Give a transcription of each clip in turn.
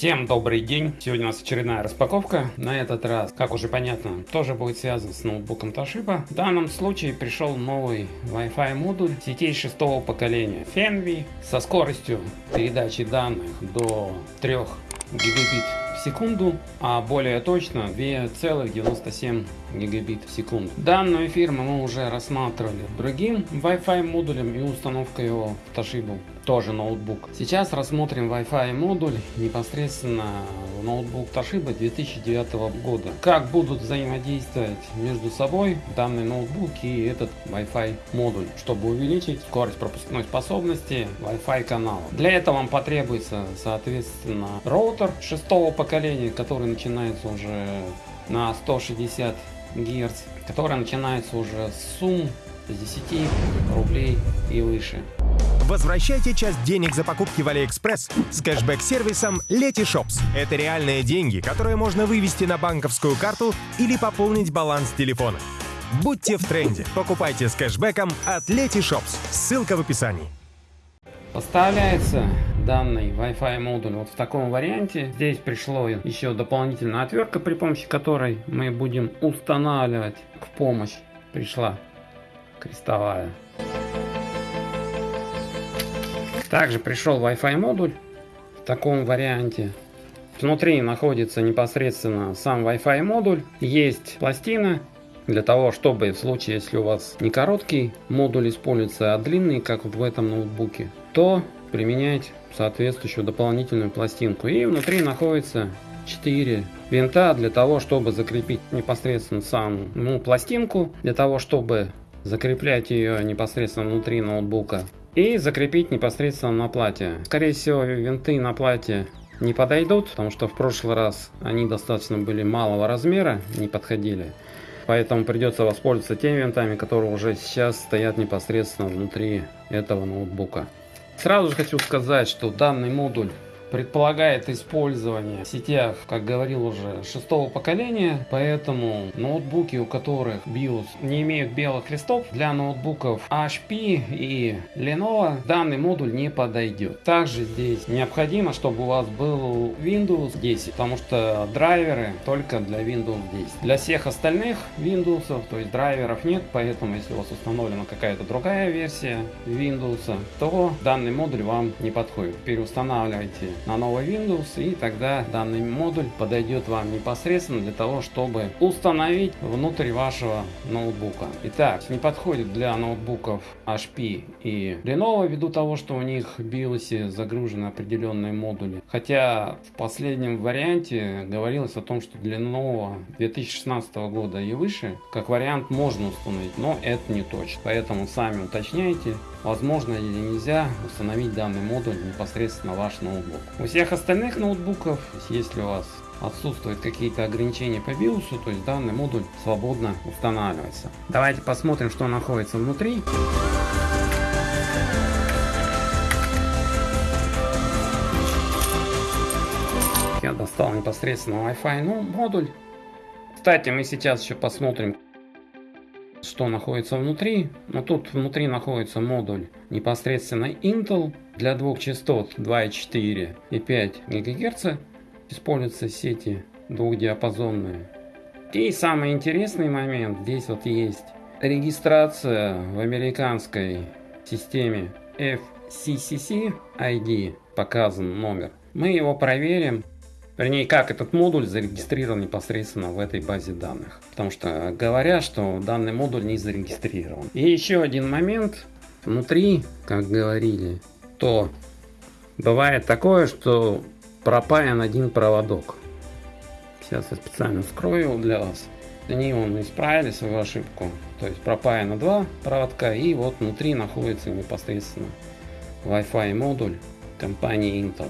Всем добрый день! Сегодня у нас очередная распаковка. На этот раз, как уже понятно, тоже будет связан с ноутбуком Toshiba. В данном случае пришел новый Wi-Fi модуль сетей шестого поколения Fenvi со скоростью передачи данных до 3 гигабит в секунду, а более точно 2,97 гигабит в секунду. Данную фирму мы уже рассматривали другим Wi-Fi модулем и установка его в Toshiba тоже ноутбук. Сейчас рассмотрим Wi-Fi модуль непосредственно в ноутбук Toshiba 2009 года. Как будут взаимодействовать между собой данный ноутбук и этот Wi-Fi модуль, чтобы увеличить скорость пропускной способности Wi-Fi канала. Для этого вам потребуется соответственно роутер шестого поколения, который начинается уже на 160 Гц, который начинается уже с сумм с 10 рублей и выше. Возвращайте часть денег за покупки в AliExpress с кэшбэк-сервисом Letyshops. Это реальные деньги, которые можно вывести на банковскую карту или пополнить баланс телефона. Будьте в тренде. Покупайте с кэшбэком от Letyshops. Ссылка в описании. Поставляется данный Wi-Fi модуль вот в таком варианте. Здесь пришло еще дополнительная отвертка, при помощи которой мы будем устанавливать в помощь. Пришла крестовая. Также пришел Wi-Fi модуль в таком варианте. Внутри находится непосредственно сам Wi-Fi модуль. Есть пластина для того, чтобы в случае, если у вас не короткий модуль используется, а длинный, как вот в этом ноутбуке, то применять соответствующую дополнительную пластинку. И внутри находится 4 винта для того, чтобы закрепить непосредственно саму пластинку, для того, чтобы закреплять ее непосредственно внутри ноутбука и закрепить непосредственно на плате. Скорее всего винты на плате не подойдут, потому что в прошлый раз они достаточно были малого размера, не подходили. Поэтому придется воспользоваться теми винтами, которые уже сейчас стоят непосредственно внутри этого ноутбука. Сразу же хочу сказать, что данный модуль предполагает использование в сетях, как говорил уже, шестого поколения, поэтому ноутбуки, у которых BIOS не имеют белых листов, для ноутбуков HP и Lenovo данный модуль не подойдет. Также здесь необходимо, чтобы у вас был Windows 10, потому что драйверы только для Windows 10. Для всех остальных Windows, то есть драйверов нет, поэтому если у вас установлена какая-то другая версия Windows, то данный модуль вам не подходит. Переустанавливайте на новый Windows и тогда данный модуль подойдет вам непосредственно для того, чтобы установить внутрь вашего ноутбука. Итак, не подходит для ноутбуков HP и Lenovo ввиду того, что у них в BIOS загружены определенные модули. Хотя в последнем варианте говорилось о том, что для Lenovo 2016 года и выше, как вариант можно установить, но это не точно. Поэтому сами уточняйте, возможно или нельзя установить данный модуль непосредственно на ваш ноутбук. У всех остальных ноутбуков, если у вас отсутствуют какие-то ограничения по BIOS, то есть данный модуль свободно устанавливается. Давайте посмотрим, что находится внутри. Я достал непосредственно Wi-Fi ну, модуль. Кстати, мы сейчас еще посмотрим, что находится внутри. Но тут внутри находится модуль непосредственно Intel для двух частот 2,4 и 5 ГГц. Используются сети двухдиапазонные. И самый интересный момент, здесь вот есть регистрация в американской системе FCCC ID, показан номер. Мы его проверим Вернее, как этот модуль зарегистрирован непосредственно в этой базе данных. Потому что говорят, что данный модуль не зарегистрирован. И еще один момент. Внутри, как говорили, то бывает такое, что пропаян один проводок. Сейчас я специально скрою для вас. Они он исправили свою ошибку. То есть пропаяно два проводка и вот внутри находится непосредственно Wi-Fi модуль компании Intel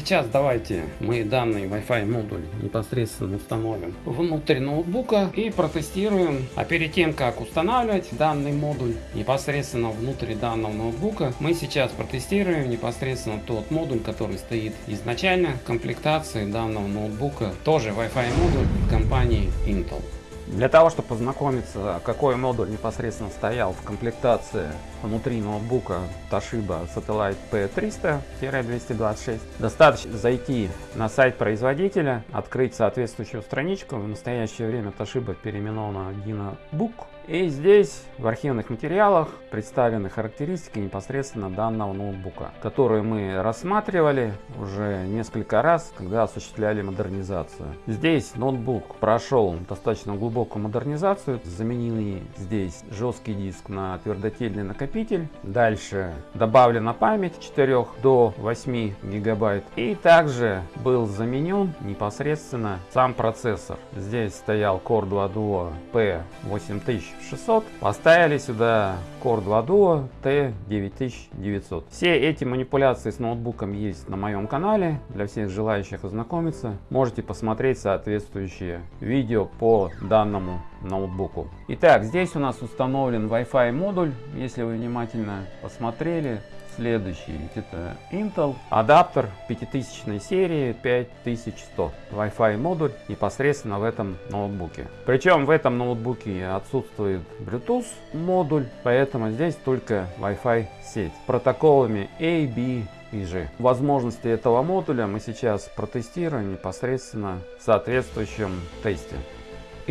сейчас давайте мы данный Wi-Fi модуль непосредственно установим внутрь ноутбука и протестируем. А перед тем, как устанавливать данный модуль непосредственно внутри данного ноутбука, мы сейчас протестируем непосредственно тот модуль, который стоит изначально в комплектации данного ноутбука. Тоже Wi-Fi модуль компании Intel. Для того, чтобы познакомиться, какой модуль непосредственно стоял в комплектации внутри ноутбука Toshiba Satellite P300-226, достаточно зайти на сайт производителя, открыть соответствующую страничку. В настоящее время Toshiba переименована DynaBook и здесь в архивных материалах представлены характеристики непосредственно данного ноутбука, которые мы рассматривали уже несколько раз, когда осуществляли модернизацию. Здесь ноутбук прошел достаточно глубокую модернизацию, заменили здесь жесткий диск на твердотельный накопитель, дальше добавлена память 4 до 8 гигабайт. И также был заменен непосредственно сам процессор. Здесь стоял Core 2 Duo P8000 600, поставили сюда Core 2 Duo T9900. Все эти манипуляции с ноутбуком есть на моем канале, для всех желающих ознакомиться. Можете посмотреть соответствующие видео по данному ноутбуку. Итак, здесь у нас установлен Wi-Fi модуль, если вы внимательно посмотрели, Следующий это Intel адаптер 5000 серии 5100 Wi-Fi модуль непосредственно в этом ноутбуке. Причем в этом ноутбуке отсутствует Bluetooth модуль, поэтому здесь только Wi-Fi сеть протоколами A, B и G. Возможности этого модуля мы сейчас протестируем непосредственно в соответствующем тесте.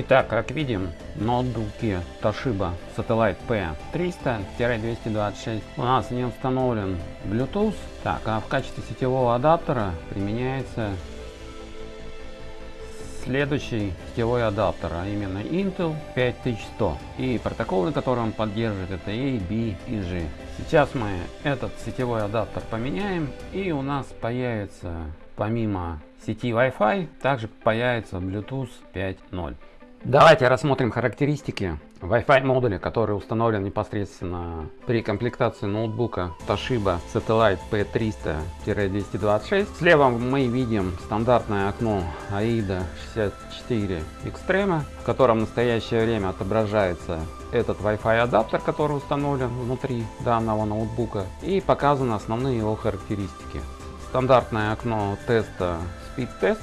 Итак, как видим, ноутбуки Toshiba Satellite P300-226 у нас не установлен Bluetooth. Так, а в качестве сетевого адаптера применяется следующий сетевой адаптер, а именно Intel 5100. И протокол, на котором он поддерживает, это A, B и G. Сейчас мы этот сетевой адаптер поменяем, и у нас появится помимо сети Wi-Fi, также появится Bluetooth 5.0. Давайте рассмотрим характеристики Wi-Fi модуля, который установлен непосредственно при комплектации ноутбука Toshiba Satellite P300-226. Слева мы видим стандартное окно AIDA 64 Extreme, в котором в настоящее время отображается этот Wi-Fi адаптер, который установлен внутри данного ноутбука и показаны основные его характеристики. Стандартное окно теста Speed Test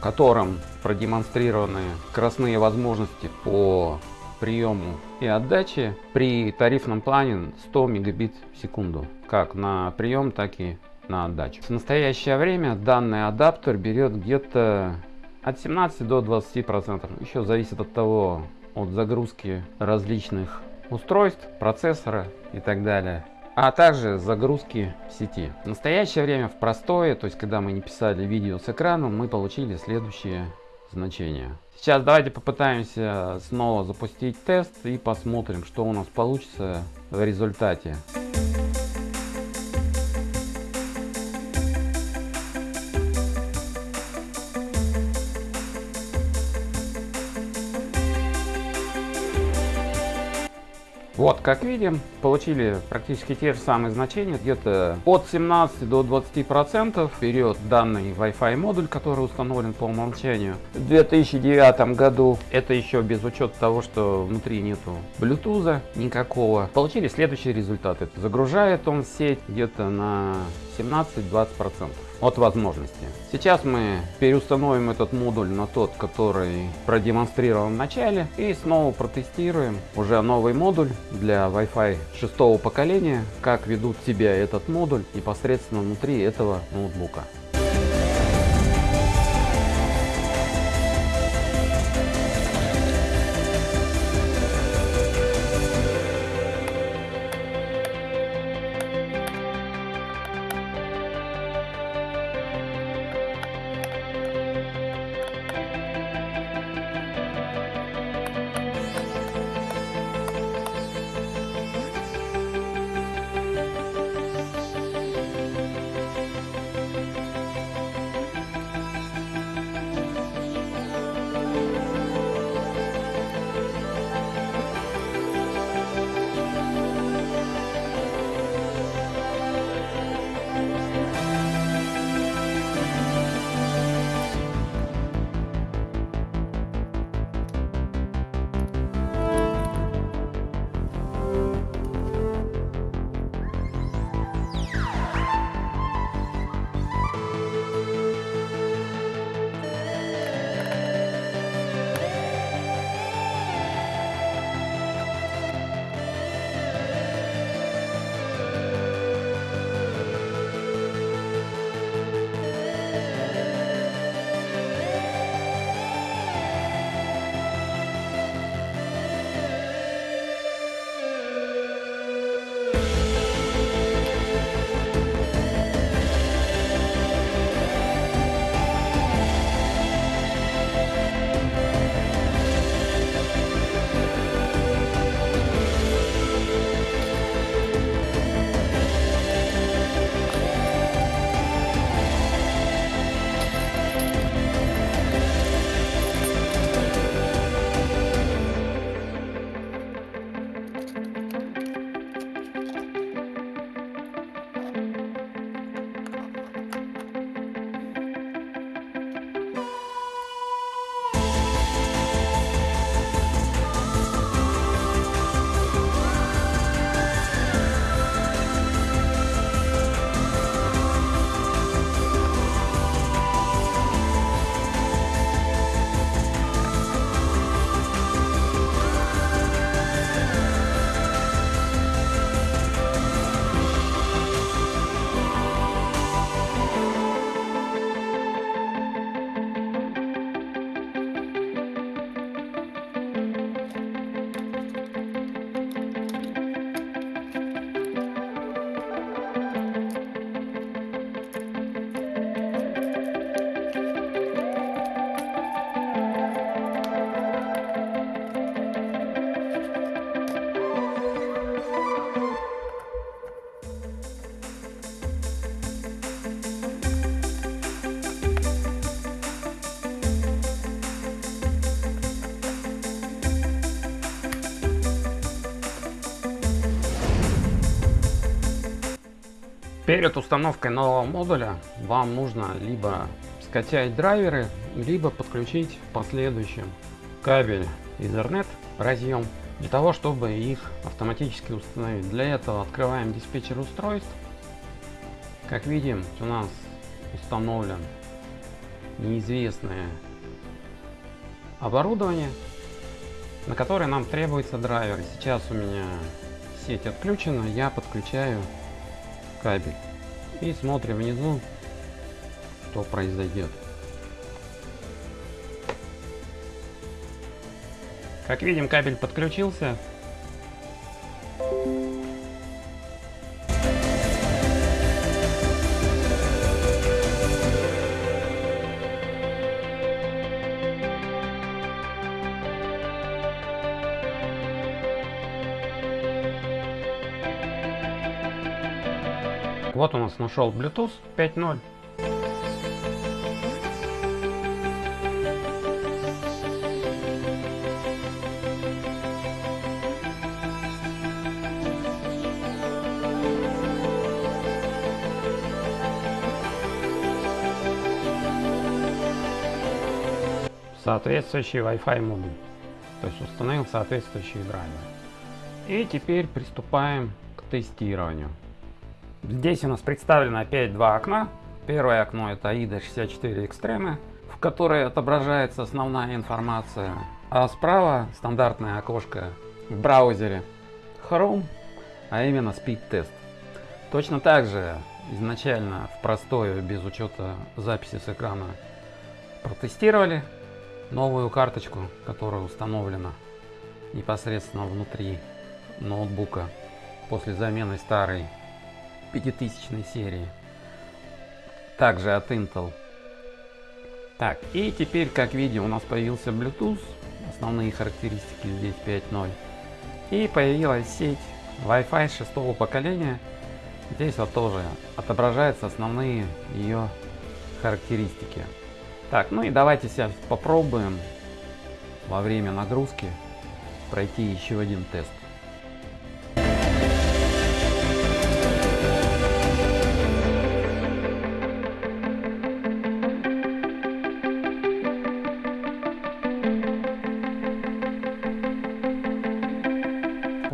в котором продемонстрированы скоростные возможности по приему и отдаче при тарифном плане 100 мегабит в секунду, как на прием, так и на отдачу. В настоящее время данный адаптер берет где-то от 17 до 20 процентов. Еще зависит от того, от загрузки различных устройств, процессора и так далее а также загрузки в сети. В настоящее время в простое, то есть когда мы не писали видео с экраном, мы получили следующие значения. Сейчас давайте попытаемся снова запустить тест и посмотрим, что у нас получится в результате. Вот, как видим, получили практически те же самые значения, где-то от 17 до 20 процентов вперед данный Wi-Fi модуль, который установлен по умолчанию. В 2009 году, это еще без учета того, что внутри нету Bluetooth никакого, получили следующие результаты. Загружает он сеть где-то на 17-20 процентов от возможности. Сейчас мы переустановим этот модуль на тот, который продемонстрирован в начале и снова протестируем уже новый модуль для Wi-Fi шестого поколения, как ведут себя этот модуль непосредственно внутри этого ноутбука. Перед установкой нового модуля вам нужно либо скачать драйверы, либо подключить в последующем кабель Ethernet разъем для того, чтобы их автоматически установить. Для этого открываем диспетчер устройств. Как видим, у нас установлен неизвестное оборудование, на которое нам требуется драйвер. Сейчас у меня сеть отключена, я подключаю кабель и смотрим внизу, что произойдет. Как видим, кабель подключился. Вот у нас нашел Bluetooth 5.0. соответствующий Wi-Fi модуль. То есть установил соответствующий драйвер. И теперь приступаем к тестированию. Здесь у нас представлено опять два окна. Первое окно это AIDA 64 Extreme, в которой отображается основная информация. А справа стандартное окошко в браузере Chrome, а именно Speed Test. Точно так же изначально в простое, без учета записи с экрана протестировали новую карточку, которая установлена непосредственно внутри ноутбука после замены старой 5000 серии. Также от Intel. Так, и теперь, как видим, у нас появился Bluetooth. Основные характеристики здесь 5.0. И появилась сеть Wi-Fi шестого поколения. Здесь вот тоже отображаются основные ее характеристики. Так, ну и давайте сейчас попробуем во время нагрузки пройти еще один тест.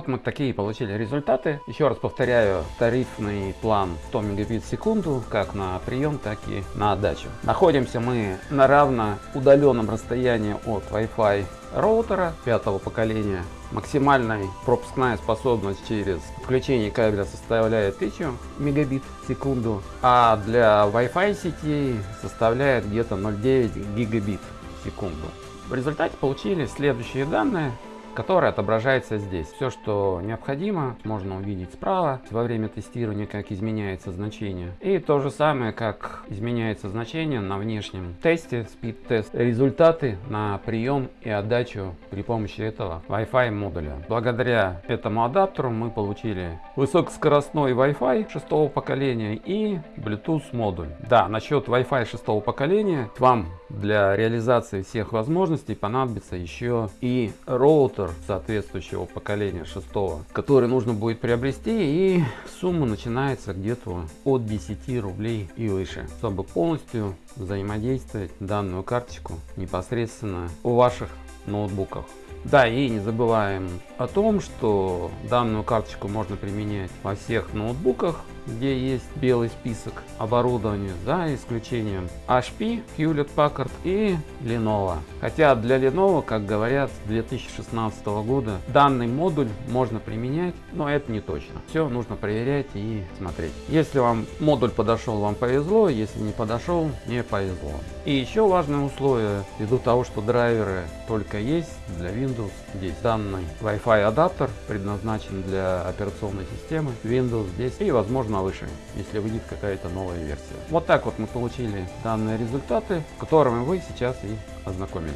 Вот мы такие получили результаты. Еще раз повторяю, тарифный план 100 мегабит в секунду, как на прием, так и на отдачу. Находимся мы на равно удаленном расстоянии от Wi-Fi роутера пятого поколения. Максимальная пропускная способность через включение кабеля составляет 1000 мегабит в секунду, а для Wi-Fi сети составляет где-то 0,9 гигабит в секунду. В результате получили следующие данные которая отображается здесь. Все, что необходимо, можно увидеть справа во время тестирования, как изменяется значение. И то же самое, как изменяется значение на внешнем тесте, speed тест. Результаты на прием и отдачу при помощи этого Wi-Fi модуля. Благодаря этому адаптеру мы получили высокоскоростной Wi-Fi шестого поколения и Bluetooth модуль. Да, насчет Wi-Fi шестого поколения вам для реализации всех возможностей понадобится еще и роутер соответствующего поколения шестого, который нужно будет приобрести и сумма начинается где-то от 10 рублей и выше, чтобы полностью взаимодействовать данную карточку непосредственно у ваших ноутбуках. Да, и не забываем о том, что данную карточку можно применять во всех ноутбуках, где есть белый список оборудования, за исключением HP, Hewlett Packard и Lenovo. Хотя для Lenovo, как говорят, с 2016 года данный модуль можно применять, но это не точно. Все нужно проверять и смотреть. Если вам модуль подошел, вам повезло, если не подошел, не повезло. И еще важное условие, ввиду того, что драйверы только есть для Windows, здесь данный Wi-Fi адаптер предназначен для операционной системы Windows здесь и возможно выше, если выйдет какая-то новая версия. Вот так вот мы получили данные результаты, с которыми вы сейчас и ознакомились.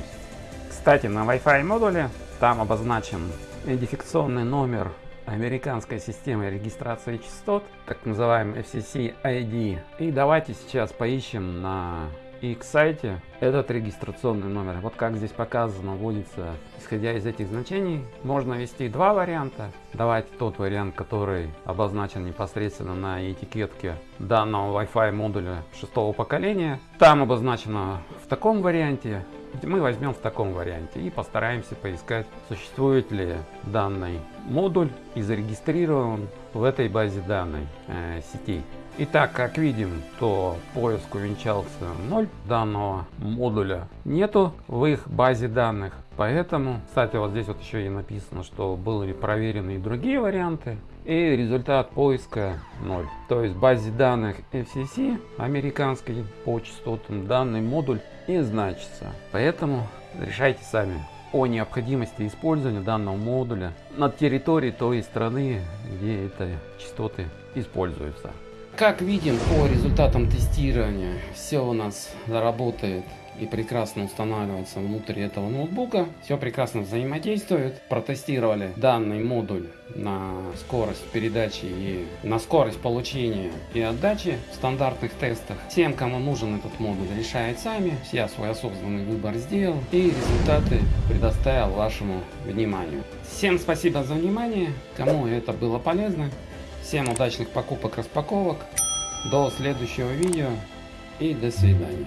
Кстати, на Wi-Fi модуле там обозначен идентификационный номер американской системы регистрации частот, так называемый FCC ID. И давайте сейчас поищем на и к сайте этот регистрационный номер. Вот как здесь показано, вводится, исходя из этих значений, можно ввести два варианта. Давайте тот вариант, который обозначен непосредственно на этикетке данного Wi-Fi модуля шестого поколения. Там обозначено в таком варианте, мы возьмем в таком варианте и постараемся поискать, существует ли данный модуль и зарегистрирован в этой базе данной э, сети. Итак, как видим, то поиск увенчался 0. Данного модуля нету в их базе данных. Поэтому, кстати, вот здесь вот еще и написано, что были проверены и другие варианты. И результат поиска 0. То есть в базе данных FCC американской по частотам данный модуль не значится. Поэтому решайте сами о необходимости использования данного модуля на территории той страны, где эти частоты используются. Как видим по результатам тестирования, все у нас работает и прекрасно устанавливается внутри этого ноутбука. Все прекрасно взаимодействует. Протестировали данный модуль на скорость передачи и на скорость получения и отдачи в стандартных тестах. Всем, кому нужен этот модуль, решает сами. Я свой осознанный выбор сделал и результаты предоставил вашему вниманию. Всем спасибо за внимание. Кому это было полезно, Всем удачных покупок, распаковок. До следующего видео и до свидания.